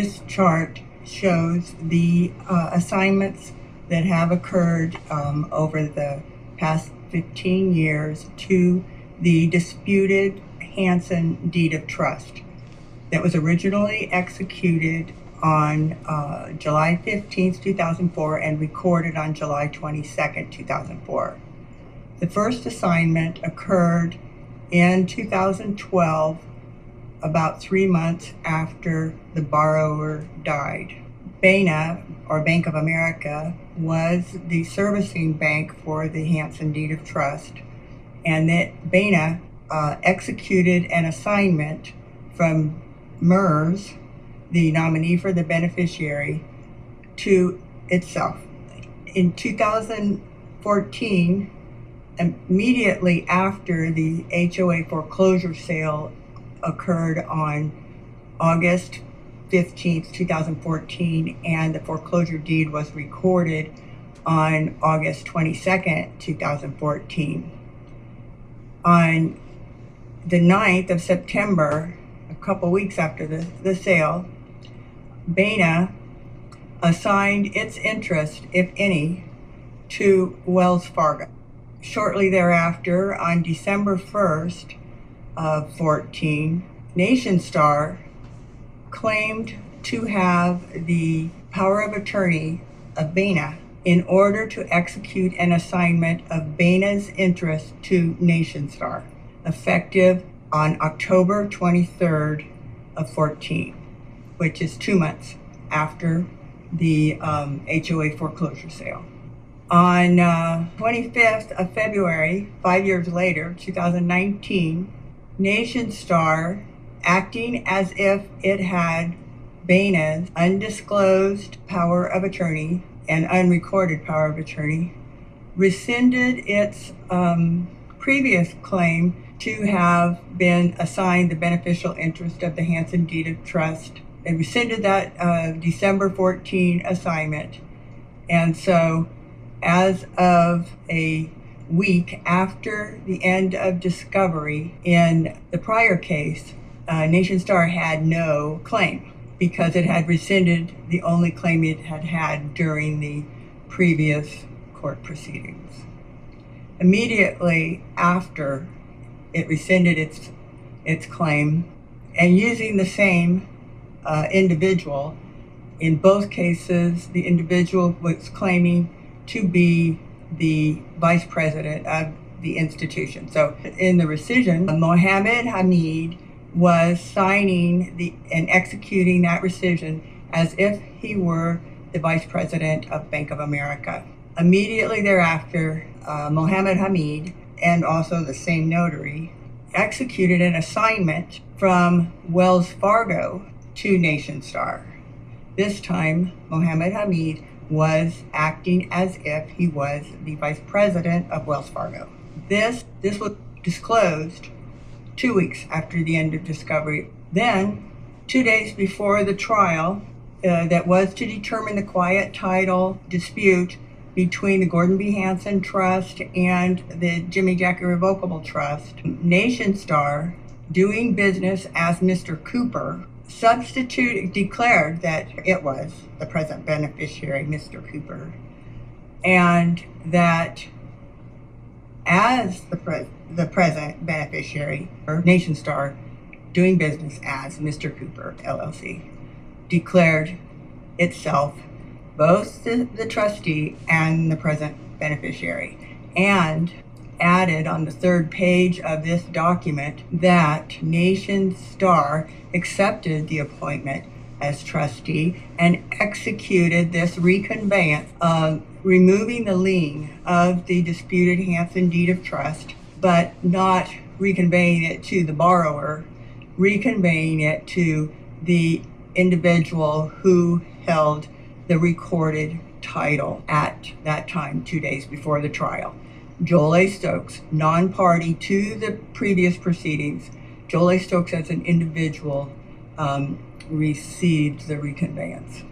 This chart shows the uh, assignments that have occurred um, over the past 15 years to the disputed Hanson deed of trust that was originally executed on uh, July 15, 2004 and recorded on July 22, 2004. The first assignment occurred in 2012, about three months after the borrower died. BANA, or Bank of America, was the servicing bank for the Hanson Deed of Trust, and that BANA uh, executed an assignment from MERS, the nominee for the beneficiary, to itself. In 2014, immediately after the HOA foreclosure sale occurred on August 15th, 2014, and the foreclosure deed was recorded on August 22nd, 2014. On the 9th of September, a couple weeks after the, the sale, BANA assigned its interest, if any, to Wells Fargo. Shortly thereafter, on December 1st of 14, NationStar claimed to have the power of attorney of BANA in order to execute an assignment of BANA's interest to NationStar, effective on October 23rd of 14, which is two months after the um, HOA foreclosure sale. On uh, 25th of February, five years later, 2019, NationStar acting as if it had BANA's undisclosed power of attorney and unrecorded power of attorney, rescinded its um, previous claim to have been assigned the beneficial interest of the Hanson Deed of Trust. They rescinded that uh, December 14 assignment. And so, as of a week after the end of discovery in the prior case, uh, NationStar had no claim because it had rescinded the only claim it had had during the previous court proceedings. Immediately after it rescinded its, its claim, and using the same uh, individual, in both cases, the individual was claiming to be the vice president of the institution. So in the rescission, Mohammed Hamid was signing the and executing that rescission as if he were the vice president of Bank of America. Immediately thereafter, uh, Mohammed Hamid and also the same notary executed an assignment from Wells Fargo to NationStar. This time, Mohammed Hamid was acting as if he was the vice president of Wells Fargo. This, this was disclosed two weeks after the end of discovery. Then, two days before the trial uh, that was to determine the quiet title dispute between the Gordon B. Hanson Trust and the Jimmy Jack Irrevocable Trust, NationStar, doing business as Mr. Cooper, substitute declared that it was the present beneficiary, Mr. Cooper, and that as the, the present beneficiary, NationStar, doing business as Mr. Cooper LLC, declared itself both the, the trustee and the present beneficiary, and added on the third page of this document that Nation Star accepted the appointment as trustee and executed this reconveyance of removing the lien of the disputed Hanson deed of trust, but not reconveying it to the borrower, reconveying it to the individual who held the recorded title at that time, two days before the trial. Joel A. Stokes, non party to the previous proceedings, Joel A. Stokes as an individual um, received the reconveyance.